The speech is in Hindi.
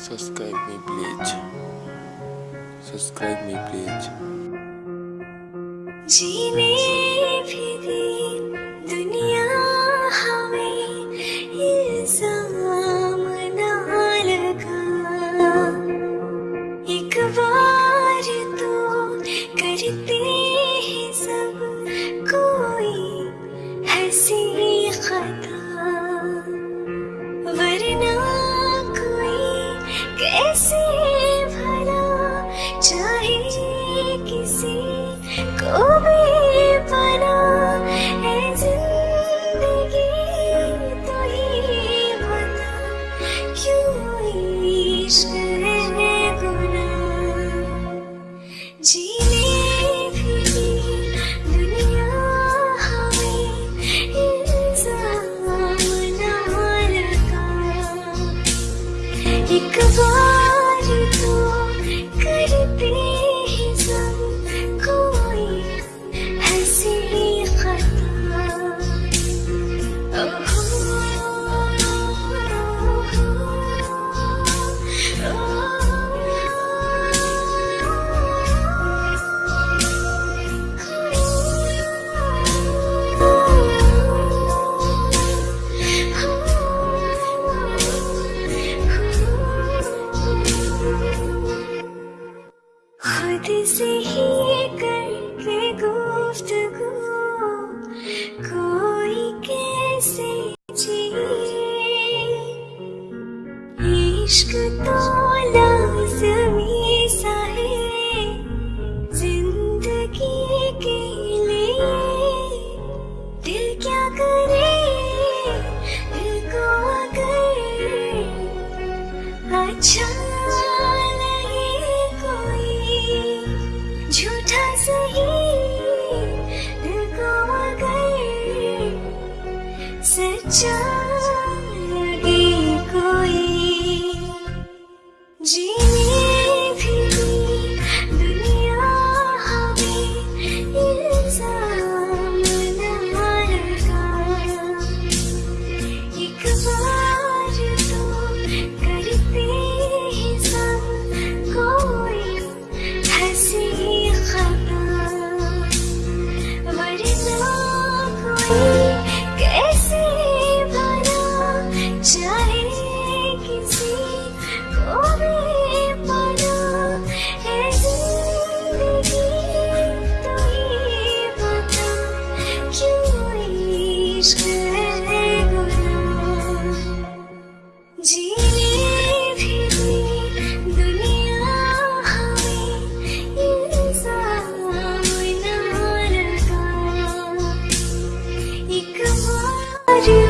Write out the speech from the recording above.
Subscribe me please. Subscribe me please. जीने भी दे दुनिया हमें इल्ज़ाम ना लगा एक बार तो करते हैं सब कोई हँसी खता इश्क तो ज़िंदगी के लिए दिल क्या करे, दिल को अगर अच्छा लगे कोई, झूठा सही दिल को अगर सच्चा कोई you.